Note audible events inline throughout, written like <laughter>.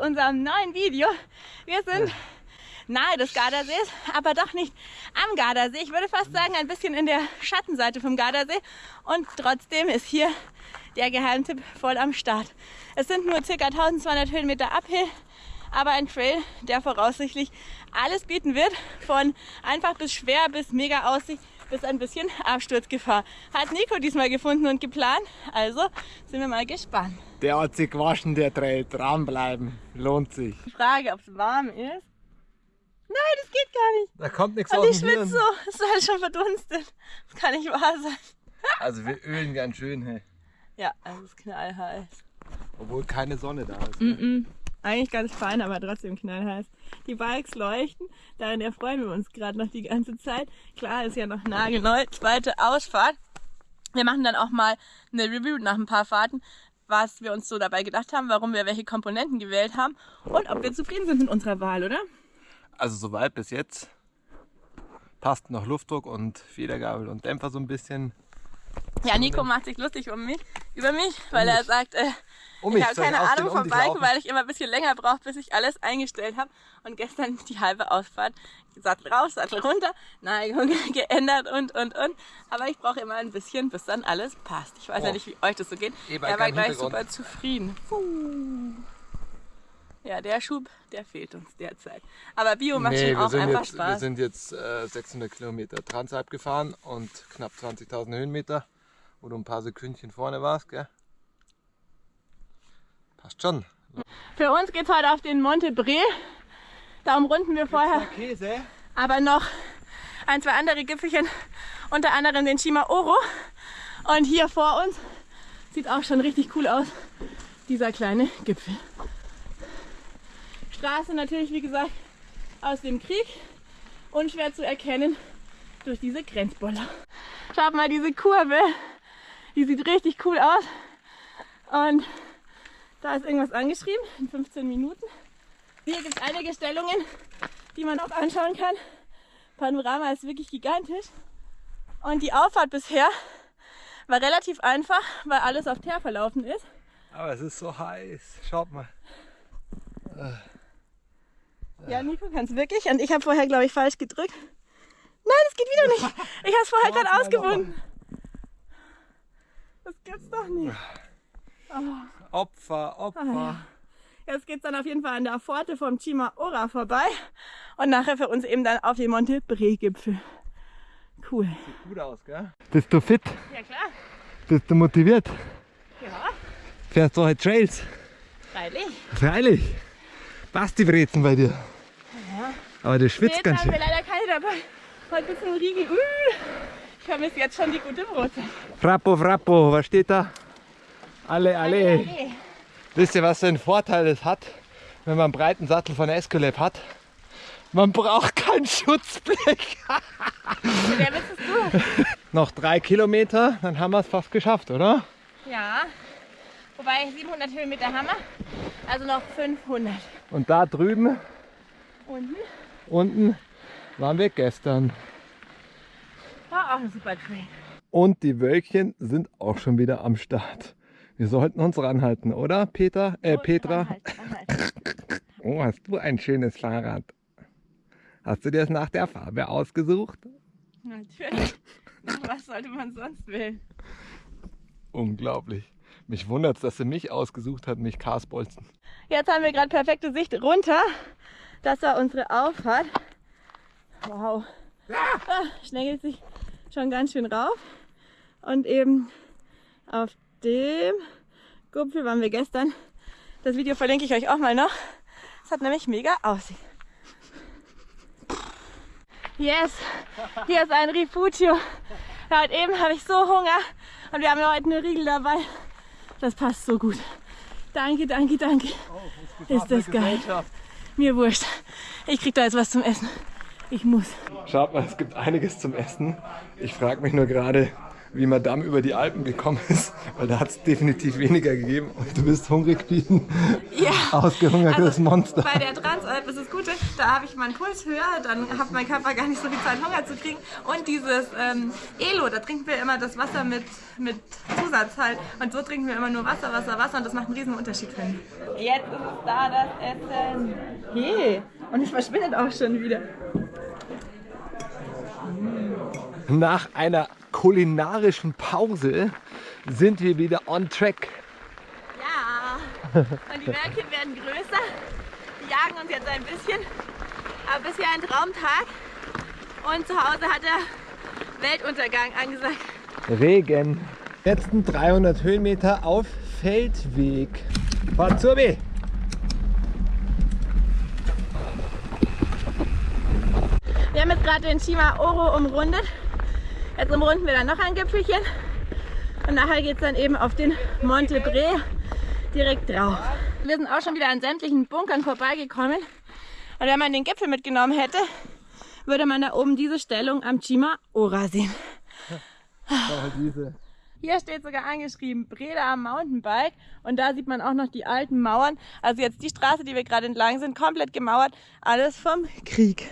unserem neuen Video. Wir sind nahe des Gardasees, aber doch nicht am Gardasee. Ich würde fast sagen, ein bisschen in der Schattenseite vom Gardasee. Und trotzdem ist hier der Geheimtipp voll am Start. Es sind nur ca. 1200 Höhenmeter Uphill, aber ein Trail, der voraussichtlich alles bieten wird. Von einfach bis schwer bis mega Aussicht bis ein bisschen Absturzgefahr. Hat Nico diesmal gefunden und geplant, also sind wir mal gespannt. Der hat sich gewaschen, der Trail. Dranbleiben. Lohnt sich. Die Frage, ob es warm ist. Nein, das geht gar nicht. Da kommt nichts Und ich schwitze so. Es ist halt schon verdunstet. Das kann nicht wahr sein. Also wir ölen ganz schön, hey. Ja, es ist knallheiß. Obwohl keine Sonne da ist. Mm-mm. Eigentlich ganz fein, aber trotzdem knallheiß. Die Bikes leuchten, darin erfreuen wir uns gerade noch die ganze Zeit. Klar, ist ja noch nagelneu, zweite Ausfahrt. Wir machen dann auch mal eine Review nach ein paar Fahrten, was wir uns so dabei gedacht haben, warum wir welche Komponenten gewählt haben und ob wir zufrieden sind mit unserer Wahl, oder? Also soweit bis jetzt. Passt noch Luftdruck und Federgabel und Dämpfer so ein bisschen. Ja, Nico macht sich lustig um mich, über mich, weil er sagt, äh, Um ich habe keine Ahnung um vom Biken, weil ich immer ein bisschen länger brauche, bis ich alles eingestellt habe. Und gestern die halbe Ausfahrt, Sattel rauf, Sattel runter, Neigung <laughs> geändert und, und, und. Aber ich brauche immer ein bisschen, bis dann alles passt. Ich weiß ja Oh. nicht, wie euch das so geht. Er war gleich super zufrieden. Puh. Ja, der Schub, der fehlt uns derzeit. Aber Bio macht Nee, schon wir auch einfach jetzt, wir Spaß. sind jetzt äh, 600 Kilometer Transalp gefahren und knapp 20.000 Höhenmeter, wo du ein paar Sekündchen vorne warst, gell? Passt schon. Für uns geht's heute auf den Monte Bre. Da umrunden wir vorher Käse? aber noch ein, zwei andere Gipfelchen, unter anderem den Shima Oro. Und hier vor uns sieht auch schon richtig cool aus, dieser kleine Gipfel. Straße natürlich, wie gesagt, aus dem Krieg, unschwer zu erkennen durch diese Grenzboller. Schaut mal diese Kurve, die sieht richtig cool aus. Und da ist irgendwas angeschrieben in 15 Minuten. Hier gibt es einige Stellungen, die man auch anschauen kann. Panorama ist wirklich gigantisch. Und die Auffahrt bisher war relativ einfach, weil alles auf Teer verlaufen ist. Aber es ist so heiß. Schaut mal. Ja, Nico kann es wirklich. Und ich habe vorher, glaube ich, falsch gedrückt. Nein, das geht wieder nicht. Ich habe es vorher gerade ausgebunden. Das gibt's doch nicht. Opfer, Opfer. Ah, ja. Jetzt geht's dann auf jeden Fall an der Pforte vom Chima Ora vorbei. Und nachher für uns eben dann auf den Monte Bre Gipfel. Cool. Gut aus, gell? Bist du fit? Ja klar. Bist du motiviert? Ja, Fährst du heute Trails? freilich. Freilich. Passt die Brezen bei dir? Aber du schwitzt ganz haben wir schön. leider keine dabei. Heute gibt's einen Riegel. Uh, ich vermisse jetzt schon die gute Brotzeit. Frappo, Frappo, was steht da? Alle, alle. Wisst ihr, was für einen Vorteil es hat, wenn man einen breiten Sattel von Escolab hat? Man braucht kein Schutzblech. Der Witz ist du. <laughs> Noch drei Kilometer, dann haben wir es fast geschafft, oder? Ja. Wobei 700 Höhenmeter haben wir. Also noch 500. Und da drüben, Unten unten, waren wir gestern. War auch ein super Trail. Und die Wölkchen sind auch schon wieder am Start. Wir sollten uns ranhalten, oder Peter? Äh, Petra? Anhalten, anhalten. <laughs> Oh, hast du ein schönes Fahrrad. Hast du dir das nach der Farbe ausgesucht? Natürlich. Nach <laughs> was sollte man sonst wählen? Unglaublich. Mich wundert es, dass sie mich ausgesucht hat, nicht Karsbolzen. Jetzt haben wir gerade perfekte Sicht runter. Das war unsere Auffahrt. Wow. Ah, schlängelt sich schon ganz schön rauf. Und eben auf dem Gipfel waren wir gestern. Das Video verlinke ich euch auch mal noch. Es hat nämlich mega Aussicht. Yes, hier ist ein Rifugio. Ja, und eben habe ich so Hunger und wir haben ja heute eine Riegel dabei. Das passt so gut. Danke, danke, danke. Ist das geil. Mir wurscht. Ich krieg da jetzt was zum Essen. Ich muss. Schaut mal, es gibt einiges zum Essen. Ich frage mich nur gerade, wie Madame über die Alpen gekommen ist, weil da hat es definitiv weniger gegeben und du bist hungrig wie ein Ja. ausgehungertes Also, Monster. Bei der Transalp ist das Gute, da habe ich meinen Puls höher, dann hat mein Körper gar nicht so viel Zeit, Hunger zu kriegen. Und dieses ähm, Elo, da trinken wir immer das Wasser mit, mit Zusatz halt. Und so trinken wir immer nur Wasser, Wasser, Wasser und das macht einen riesen Unterschied, finde ich. Jetzt ist es da, das Essen. Hey, und es verschwindet auch schon wieder. Nach einer kulinarischen Pause sind wir wieder on track. Ja, und die Wölkchen werden größer. Die jagen uns jetzt ein bisschen. Aber bisher ein Traumtag. Und zu Hause hat der Weltuntergang angesagt. Regen. Letzten 300 Höhenmeter auf Feldweg. B. Wir haben jetzt gerade den Shima Oro umrundet. Jetzt umrunden wir dann noch ein Gipfelchen. Und nachher geht es dann eben auf den Monte Bre direkt drauf. Wir sind auch schon wieder an sämtlichen Bunkern vorbeigekommen. Und wenn man den Gipfel mitgenommen hätte, würde man da oben diese Stellung am Chima Ora sehen. Hier steht sogar angeschrieben, Breda am Mountainbike. Und da sieht man auch noch die alten Mauern. Also jetzt die Straße, die wir gerade entlang sind, komplett gemauert. Alles vom Krieg.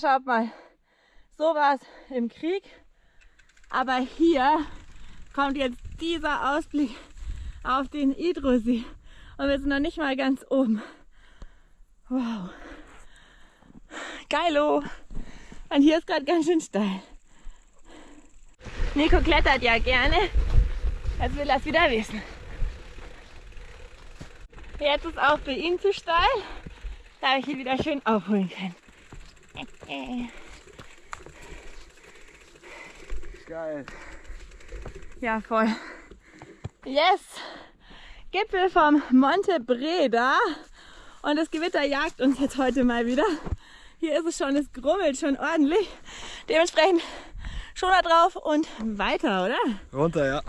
Schaut mal. So war es im Krieg. Aber hier kommt jetzt dieser Ausblick auf den Idrosee. Und wir sind noch nicht mal ganz oben. Wow. Geilo. Und hier ist gerade ganz schön steil. Nico klettert ja gerne. Jetzt will er es wieder wissen. Jetzt ist auch für ihn zu steil. Da ich ihn wieder schön aufholen können. Geil. Ja, voll. Yes! Gipfel vom Monte Breda. Und das Gewitter jagt uns jetzt heute mal wieder. Hier ist es schon, es grummelt schon ordentlich. Dementsprechend Schoner drauf und weiter, oder? Runter. Ja,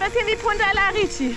bisschen wie Punta La Ricci.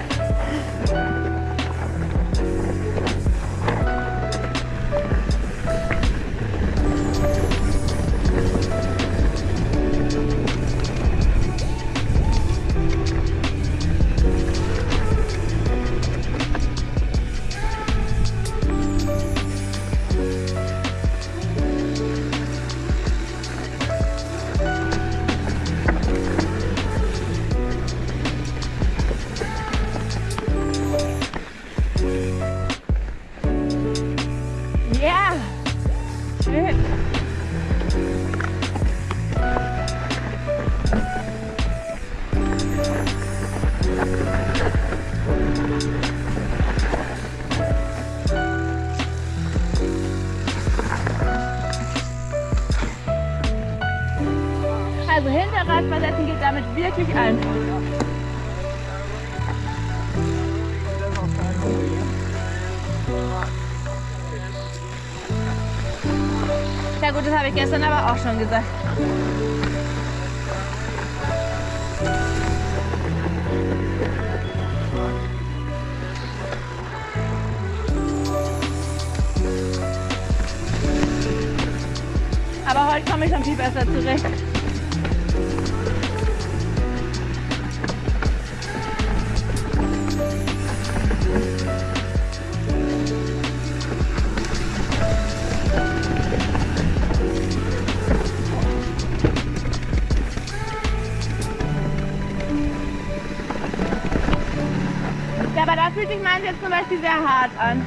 auch schon gesagt. Aber heute komme ich schon viel besser zurecht. Sehr hart an.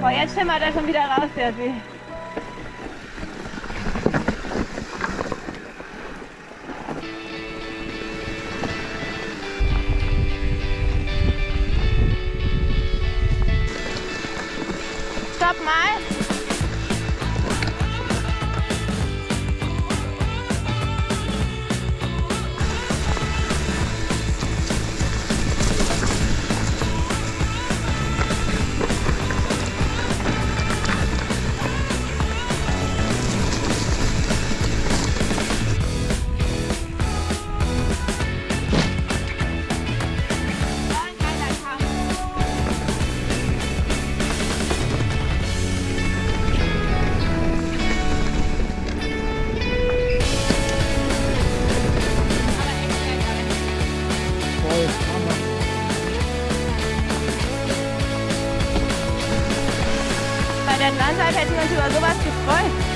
Boah, jetzt schimmert er schon wieder raus, der See. Denn Landalp hätten wir uns über sowas gefreut.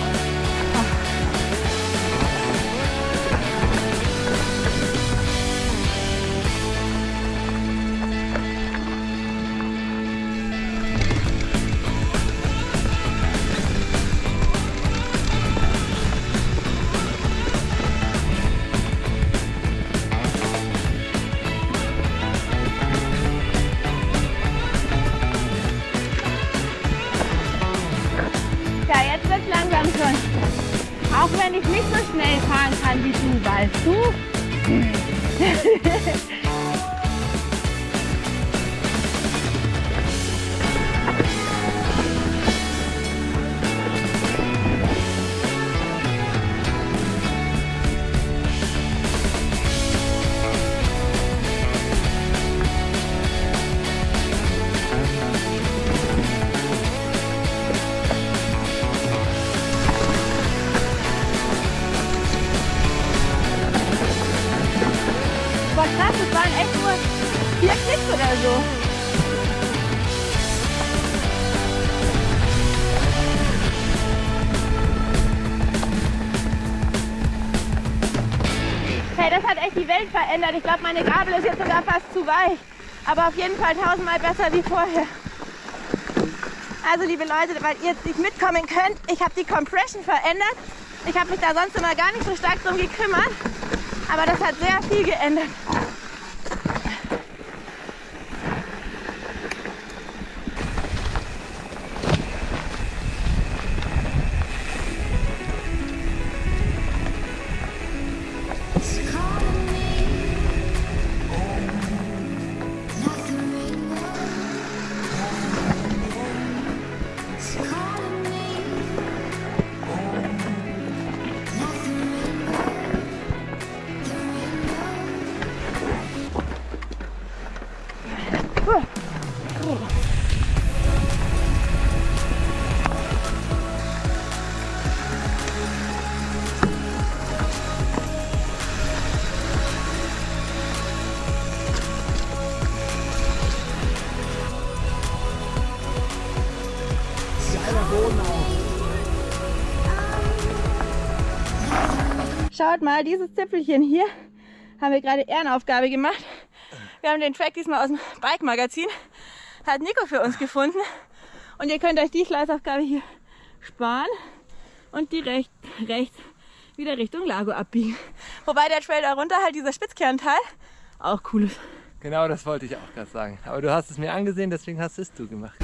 Mm. <laughs> Welt verändert. Ich glaube, meine Gabel ist jetzt sogar fast zu weich. Aber auf jeden Fall tausendmal besser wie vorher. Also liebe Leute, weil ihr jetzt nicht mitkommen könnt, ich habe die Compression verändert. Ich habe mich da sonst immer gar nicht so stark drum gekümmert. Aber das hat sehr viel geändert. Schaut mal, dieses Zipfelchen hier haben wir gerade Ehrenaufgabe gemacht. Wir haben den Track diesmal aus dem Bike-Magazin. Hat Nico für uns gefunden. Und ihr könnt euch die Gleisaufgabe hier sparen und die rechts, rechts wieder Richtung Lago abbiegen. Wobei der Trail darunter halt dieser Spitzkernteil auch cool ist. Genau das wollte ich auch gerade sagen. Aber du hast es mir angesehen, deswegen hast es du gemacht.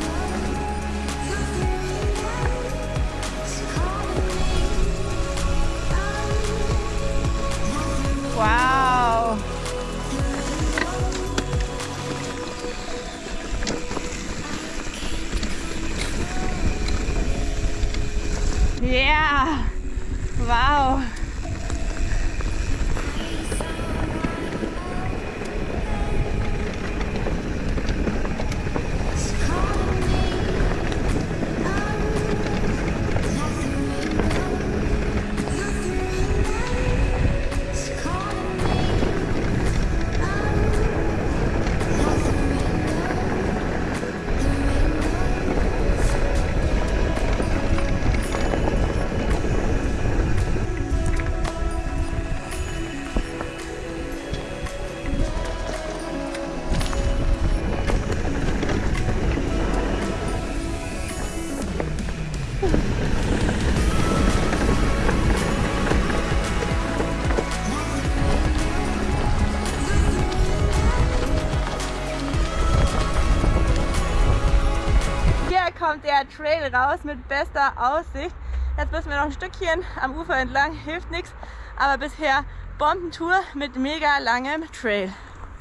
Trail raus mit bester Aussicht. Jetzt müssen wir noch ein Stückchen am Ufer entlang, hilft nichts. Aber bisher Bombentour mit mega langem Trail.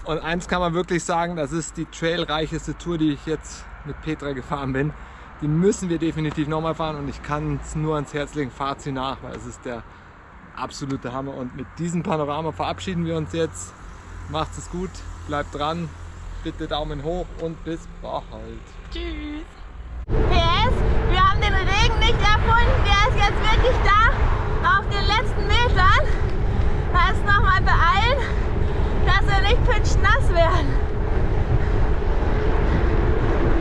Und eins kann man wirklich sagen, das ist die trailreicheste Tour, die ich jetzt mit Petra gefahren bin. Die müssen wir definitiv nochmal fahren und ich kann es nur ans Herz legen, fahrt sie nach, weil es ist der absolute Hammer. Und mit diesem Panorama verabschieden wir uns jetzt. Macht es gut, bleibt dran, bitte Daumen hoch und bis bald. Tschüss. PS, wir haben den Regen nicht erfunden, der ist jetzt wirklich da, auf den letzten Metern. Heißt nochmal beeilen, dass wir nicht pitch nass werden.